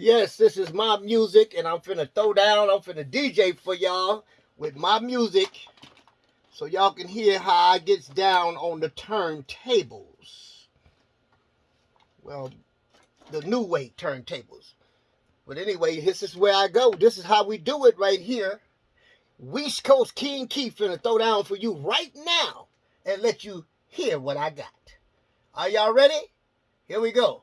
Yes, this is my music, and I'm finna throw down. I'm finna DJ for y'all with my music, so y'all can hear how I gets down on the turntables. Well, the new way turntables. But anyway, this is where I go. This is how we do it right here. West Coast King Keith finna throw down for you right now and let you hear what I got. Are y'all ready? Here we go.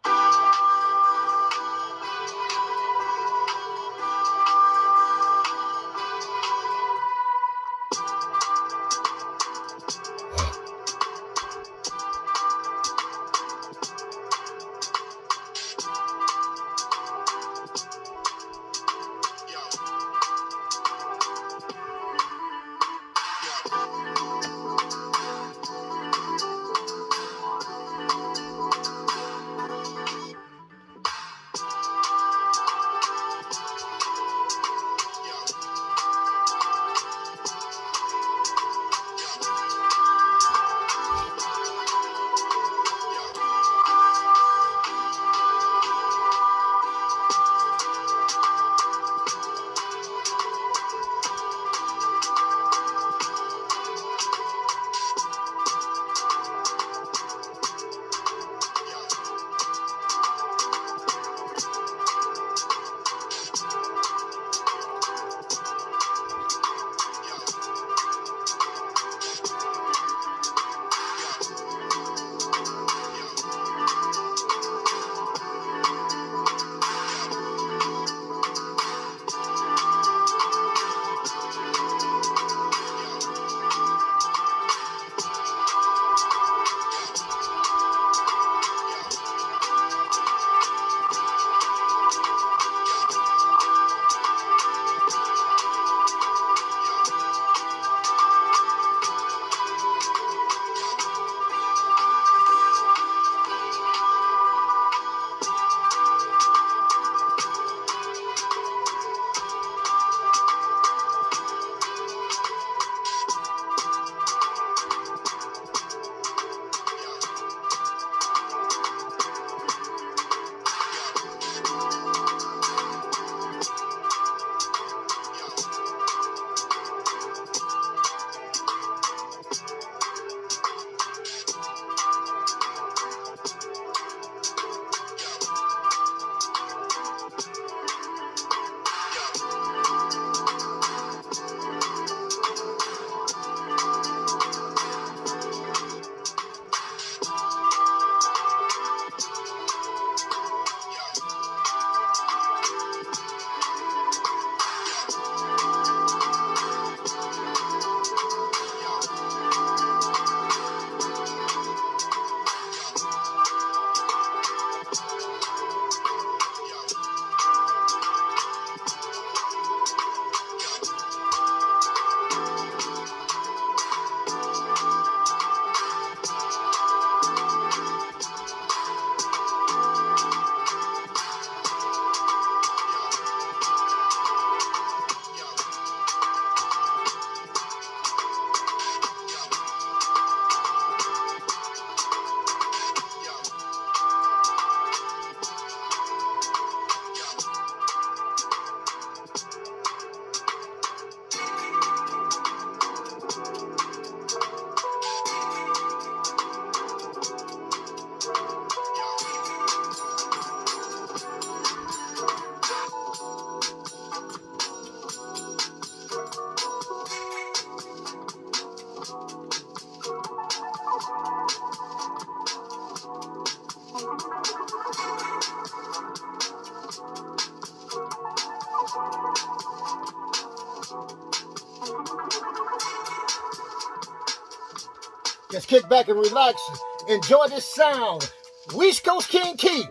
Just kick back and relax. Enjoy this sound. West Coast King Keith,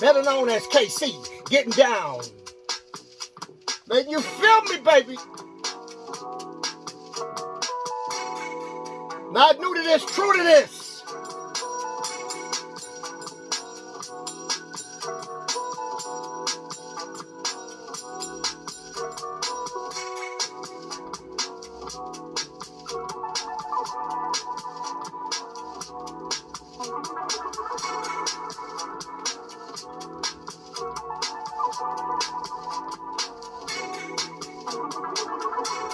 better known as KC, getting down. Man, you feel me, baby? Not new to this, true to this. Thank you.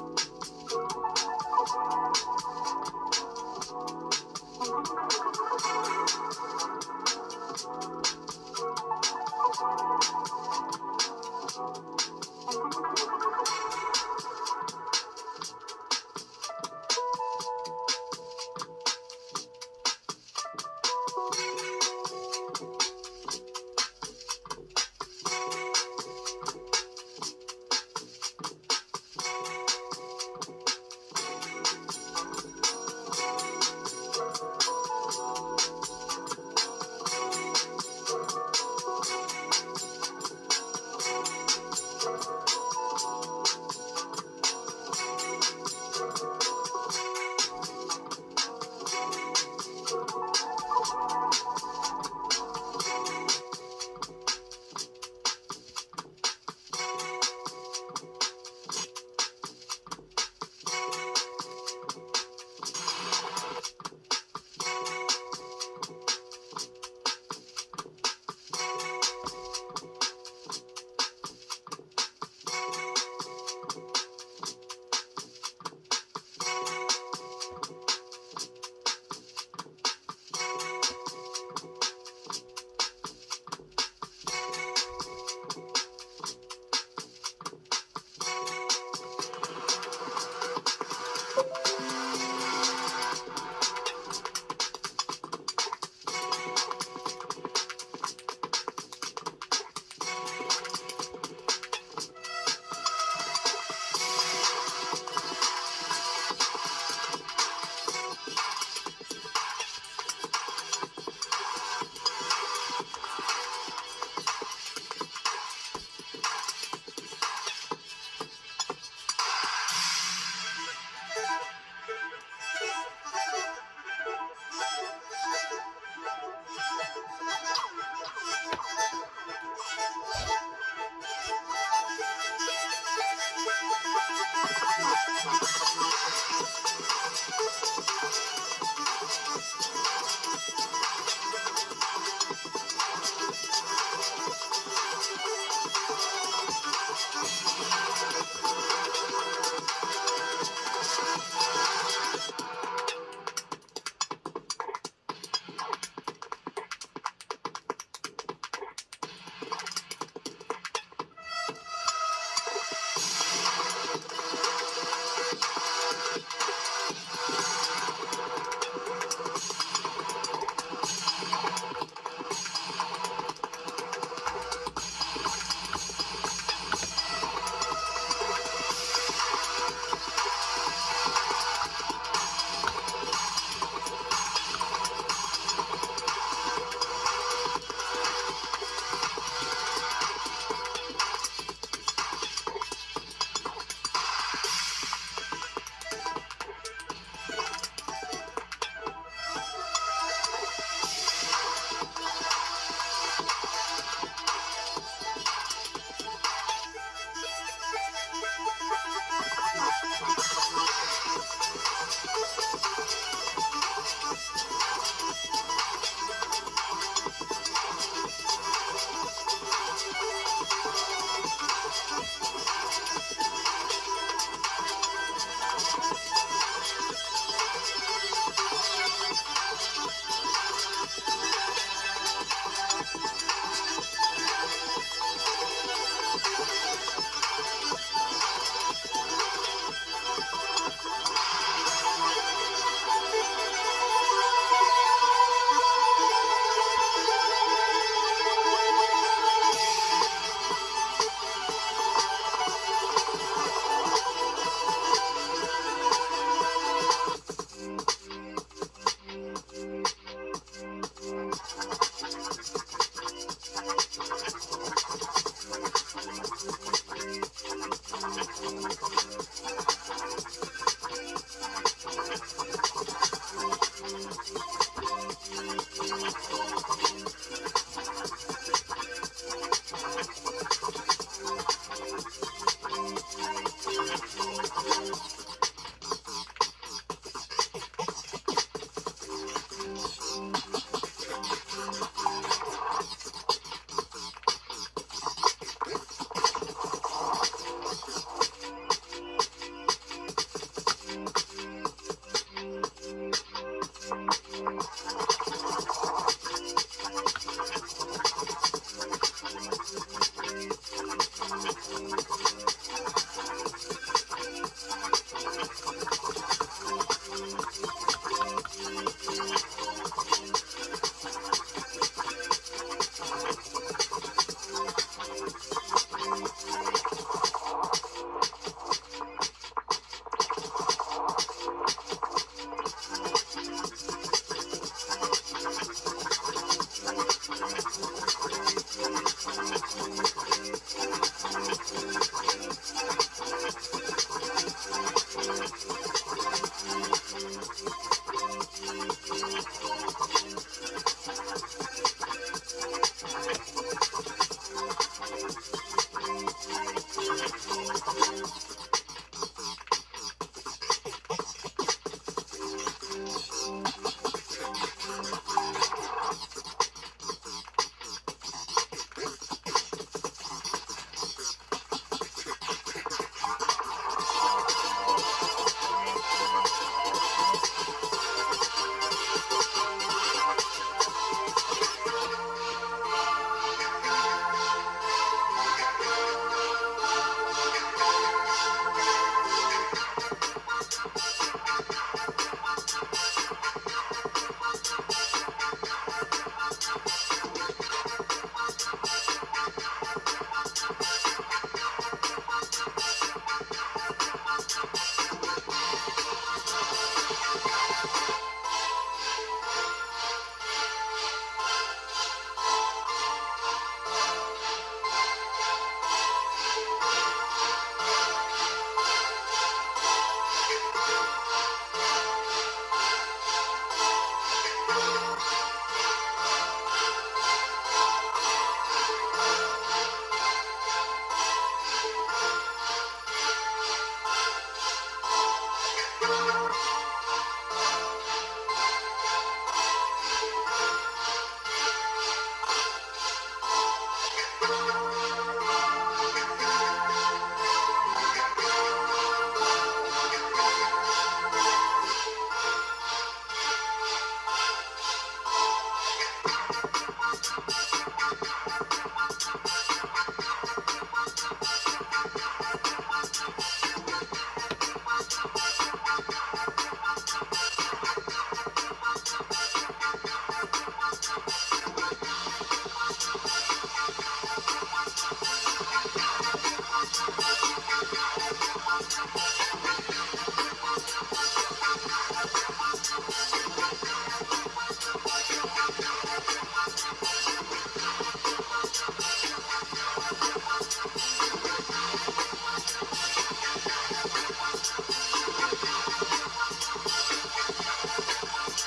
Thank you.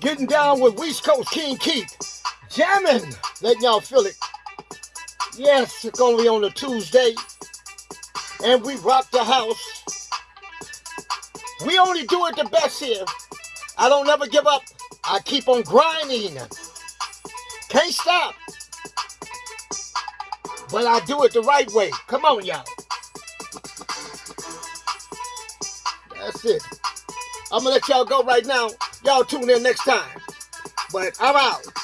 Getting down with West Coast King Keith. Jamming. Letting y'all feel it. Yes, it's only on a Tuesday. And we rock the house. We only do it the best here. I don't never give up. I keep on grinding. Can't stop. But I do it the right way. Come on, y'all. That's it. I'm going to let y'all go right now. Y'all tune in next time. But I'm out.